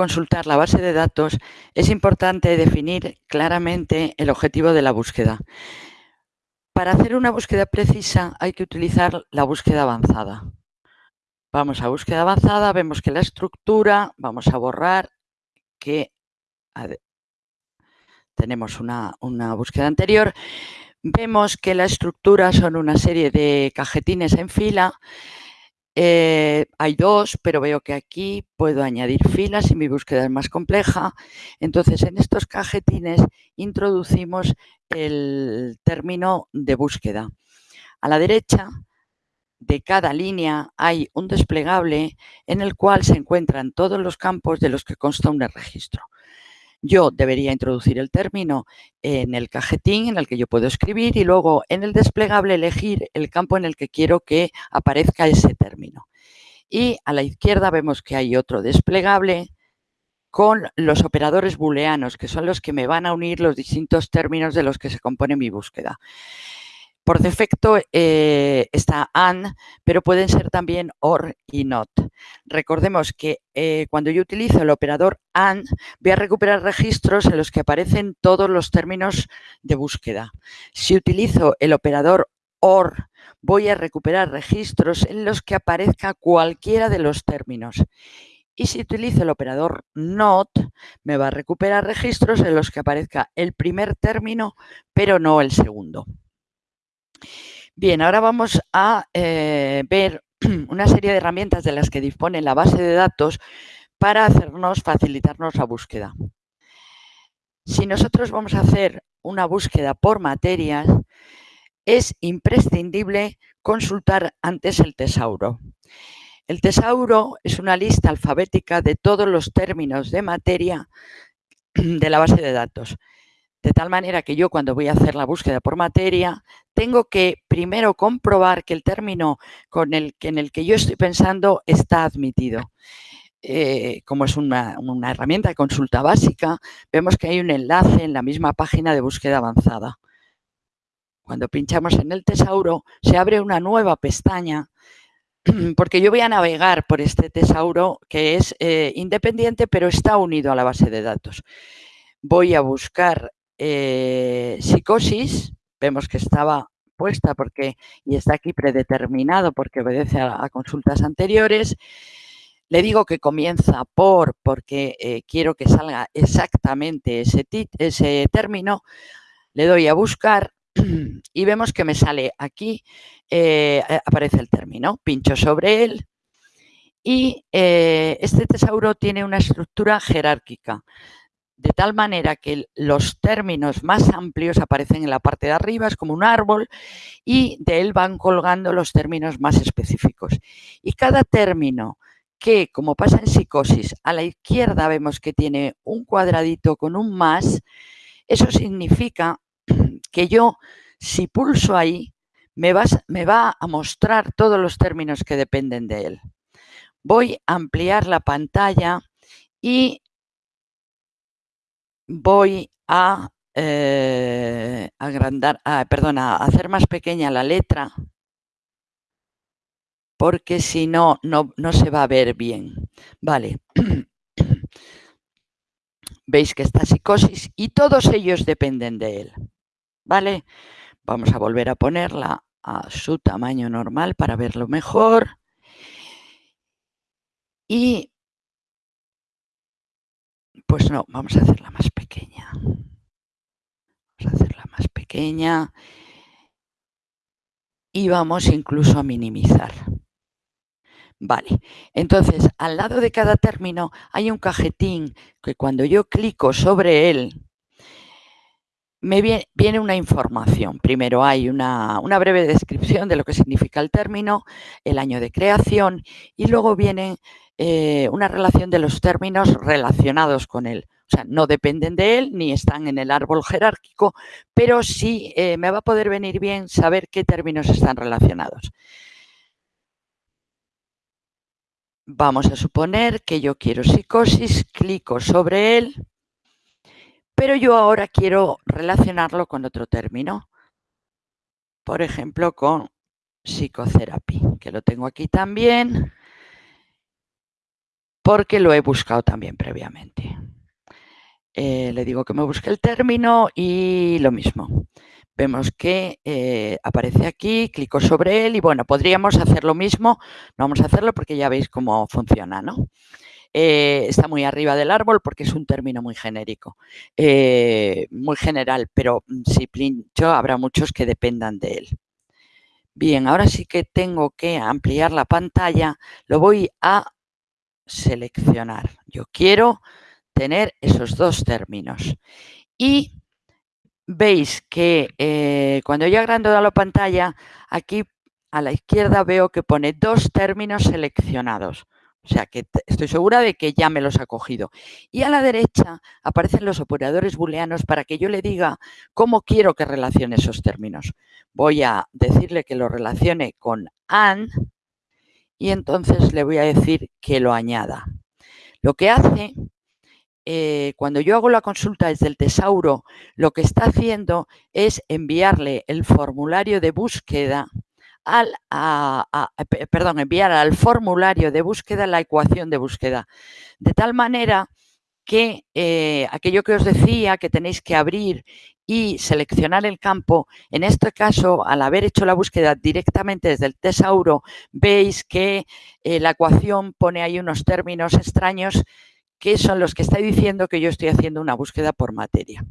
consultar la base de datos, es importante definir claramente el objetivo de la búsqueda. Para hacer una búsqueda precisa hay que utilizar la búsqueda avanzada. Vamos a búsqueda avanzada, vemos que la estructura, vamos a borrar que tenemos una, una búsqueda anterior, vemos que la estructura son una serie de cajetines en fila eh, hay dos, pero veo que aquí puedo añadir filas y mi búsqueda es más compleja. Entonces, en estos cajetines introducimos el término de búsqueda. A la derecha de cada línea hay un desplegable en el cual se encuentran todos los campos de los que consta un registro yo debería introducir el término en el cajetín en el que yo puedo escribir y luego en el desplegable elegir el campo en el que quiero que aparezca ese término. Y a la izquierda vemos que hay otro desplegable con los operadores booleanos, que son los que me van a unir los distintos términos de los que se compone mi búsqueda. Por defecto eh, está AND, pero pueden ser también OR y NOT. Recordemos que eh, cuando yo utilizo el operador AND, voy a recuperar registros en los que aparecen todos los términos de búsqueda. Si utilizo el operador OR, voy a recuperar registros en los que aparezca cualquiera de los términos. Y si utilizo el operador NOT, me va a recuperar registros en los que aparezca el primer término, pero no el segundo. Bien, ahora vamos a eh, ver una serie de herramientas de las que dispone la base de datos para hacernos, facilitarnos la búsqueda. Si nosotros vamos a hacer una búsqueda por materias, es imprescindible consultar antes el tesauro. El tesauro es una lista alfabética de todos los términos de materia de la base de datos. De tal manera que yo cuando voy a hacer la búsqueda por materia, tengo que primero comprobar que el término con el en el que yo estoy pensando está admitido. Eh, como es una, una herramienta de consulta básica, vemos que hay un enlace en la misma página de búsqueda avanzada. Cuando pinchamos en el tesauro, se abre una nueva pestaña porque yo voy a navegar por este tesauro que es eh, independiente, pero está unido a la base de datos. Voy a buscar eh, psicosis, vemos que estaba puesta porque y está aquí predeterminado porque obedece a, consultas anteriores. Le digo que comienza por porque eh, quiero que salga exactamente ese, ese término. Le doy a buscar y vemos que me sale aquí, eh, aparece el término. Pincho sobre él y este tesauro tiene una estructura jerárquica de tal manera que los términos más amplios aparecen en la parte de arriba, es como un árbol, y de él van colgando los términos más específicos. Y cada término que, como pasa en psicosis, a la izquierda vemos que tiene un cuadradito con un más, eso significa que yo, si pulso ahí, me, me va a mostrar todos los términos que dependen de él. Voy a ampliar la pantalla y voy a eh, agrandar, ah, a hacer más pequeña la letra porque si no, no, no se va a ver bien. Vale. Veis que está psicosis y todos ellos dependen de él. ¿Vale? Vamos a volver a ponerla a su tamaño normal para verlo mejor. Y pues no, vamos a hacerla más pequeña. Vamos a hacerla más pequeña. Y vamos incluso a minimizar. Vale, entonces al lado de cada término hay un cajetín que cuando yo clico sobre él, me viene, una información. Primero hay una, breve descripción de lo que significa el término, el año de creación y luego viene eh, una relación de los términos relacionados con él. O sea, no dependen de él ni están en el árbol jerárquico, pero sí eh, me va a poder venir bien saber qué términos están relacionados. Vamos a suponer que yo quiero psicosis, clico sobre él, pero yo ahora quiero relacionarlo con otro término. Por ejemplo, con psicoterapia, que lo tengo aquí también porque lo he buscado también previamente. Eh, le digo que me busque el término y lo mismo. Vemos que eh, aparece aquí, clico sobre él y bueno, podríamos hacer lo mismo. No vamos a hacerlo porque ya veis cómo funciona, ¿no? Eh, está muy arriba del árbol porque es un término muy genérico, muy general, pero mm, si pincho habrá muchos que dependan de él. Bien, ahora sí que tengo que ampliar la pantalla, lo voy a seleccionar. Yo quiero tener esos dos términos. Y veis que eh, cuando yo agrando la pantalla, aquí a la izquierda veo que pone dos términos seleccionados. O sea que estoy segura de que ya me los ha cogido. Y a la derecha aparecen los operadores booleanos para que yo le diga cómo quiero que relacione esos términos. Voy a decirle que lo relacione con AND y entonces le voy a decir que lo añada. Lo que hace eh, cuando yo hago la consulta desde el tesauro, lo que está haciendo es enviarle el formulario de búsqueda al, perdón, enviar al formulario de búsqueda la ecuación de búsqueda. De tal manera que eh, aquello que os decía que tenéis que abrir y seleccionar el campo, en este caso, al haber hecho la búsqueda directamente desde el tesauro, veis que eh, la ecuación pone ahí unos términos extraños que son los que está diciendo que yo estoy haciendo una búsqueda por materia.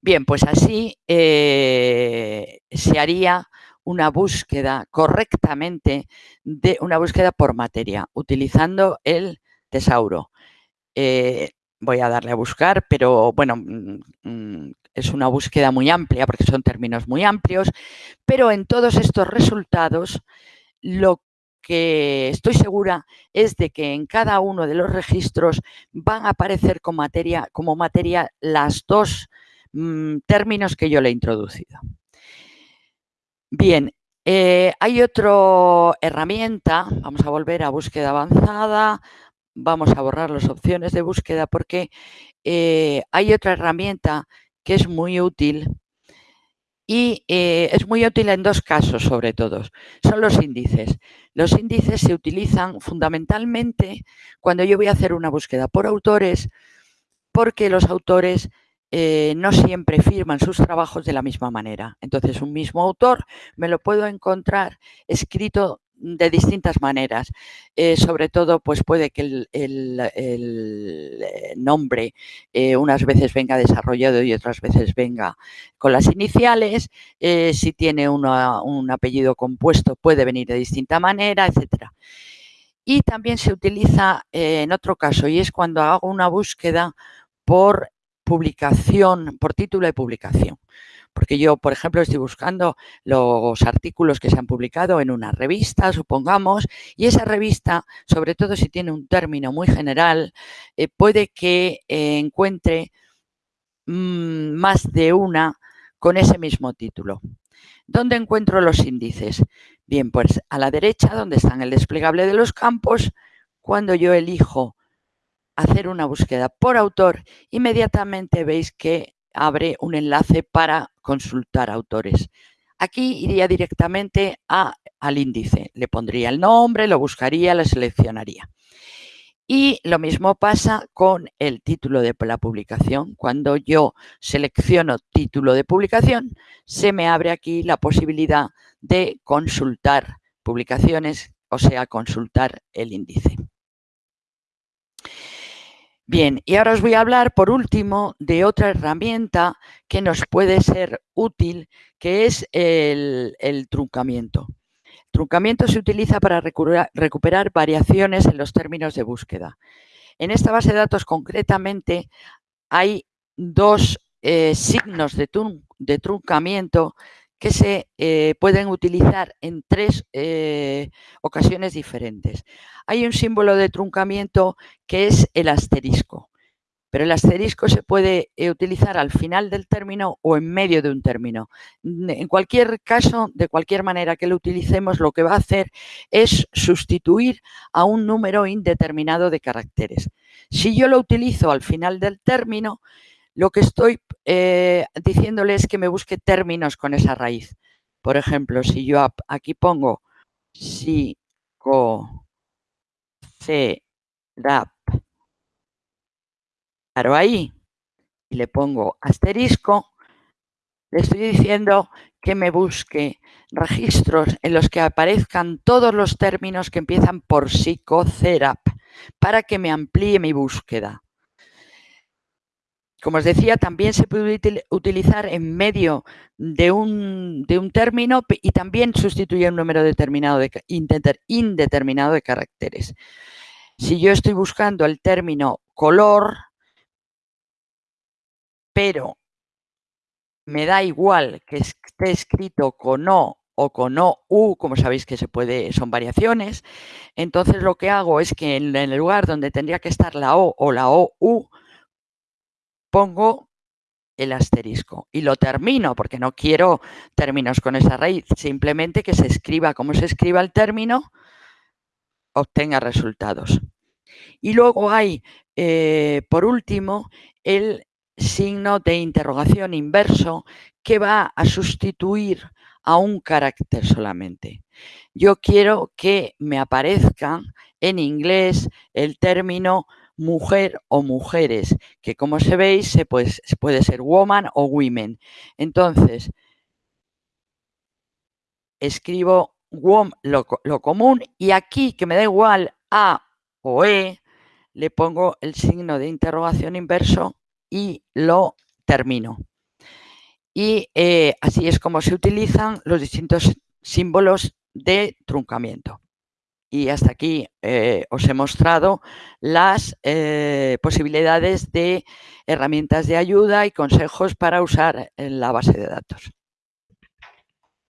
Bien, pues así eh, se haría una búsqueda correctamente de una búsqueda por materia, utilizando el tesauro. Eh, voy a darle a buscar, pero bueno, mm, mm, es una búsqueda muy amplia porque son términos muy amplios, pero en todos estos resultados lo que estoy segura es de que en cada uno de los registros van a aparecer como materia, como materia las dos mm, términos que yo le he introducido. Bien, eh, hay otra herramienta, vamos a volver a búsqueda avanzada, vamos a borrar las opciones de búsqueda porque eh, hay otra herramienta que es muy útil y eh, es muy útil en dos casos sobre todo, son los índices. Los índices se utilizan fundamentalmente cuando yo voy a hacer una búsqueda por autores porque los autores eh, no siempre firman sus trabajos de la misma manera. Entonces, un mismo autor me lo puedo encontrar escrito de distintas maneras. Eh, sobre todo, pues puede que el, eh, nombre unas veces venga desarrollado y otras veces venga con las iniciales. si tiene un apellido compuesto, puede venir de distinta manera, etcétera. Y también se utiliza en otro caso, y es cuando hago una búsqueda por publicación, por título de publicación porque yo, por ejemplo, estoy buscando los artículos que se han publicado en una revista, supongamos, y esa revista, sobre todo si tiene un término muy general, eh, puede que eh, encuentre mm, más de una con ese mismo título. ¿Dónde encuentro los índices? Bien, pues a la derecha, donde están el desplegable de los campos, cuando yo elijo hacer una búsqueda por autor, inmediatamente veis que abre un enlace para consultar autores. Aquí iría directamente a, al índice, le pondría el nombre, lo buscaría, lo seleccionaría. Y lo mismo pasa con el título de la publicación. Cuando yo selecciono título de publicación, se me abre aquí la posibilidad de consultar publicaciones, o sea, consultar el índice. Bien, y ahora os voy a hablar por último de otra herramienta que nos puede ser útil, que es el, truncamiento. El truncamiento se utiliza para recuperar, variaciones en los términos de búsqueda. En esta base de datos concretamente hay dos eh, signos de, de, truncamiento que se eh, pueden utilizar en tres eh, ocasiones diferentes. Hay un símbolo de truncamiento que es el asterisco, pero el asterisco se puede eh, utilizar al final del término o en medio de un término. En cualquier caso, de cualquier manera que lo utilicemos, lo que va a hacer es sustituir a un número indeterminado de caracteres. Si yo lo utilizo al final del término, lo que estoy eh, diciéndole es que me busque términos con esa raíz. Por ejemplo, si yo aquí pongo si, co, c, rap. Paro ahí y le pongo asterisco, le estoy diciendo que me busque registros en los que aparezcan todos los términos que empiezan por psicocerap para que me amplíe mi búsqueda. Como os decía, también se puede utilizar en medio de un, término y también sustituye un número determinado de, indeterminado de caracteres. Si yo estoy buscando el término color, pero me da igual que esté escrito con O o con O, U, como sabéis que se puede, son variaciones, entonces lo que hago es que en el lugar donde tendría que estar la O o la O, U, pongo el asterisco y lo termino porque no quiero términos con esa raíz, simplemente que se escriba como se escriba el término, obtenga resultados. Y luego hay, eh, por último, el signo de interrogación inverso que va a sustituir a un carácter solamente. Yo quiero que me aparezca en inglés el término mujer o mujeres, que como se veis se puede, puede ser woman o women. Entonces, escribo lo, lo común y aquí, que me da igual A o E, le pongo el signo de interrogación inverso y lo termino. Y eh, así es como se utilizan los distintos símbolos de truncamiento. Y hasta aquí eh, os he mostrado las eh, posibilidades de herramientas de ayuda y consejos para usar en la base de datos.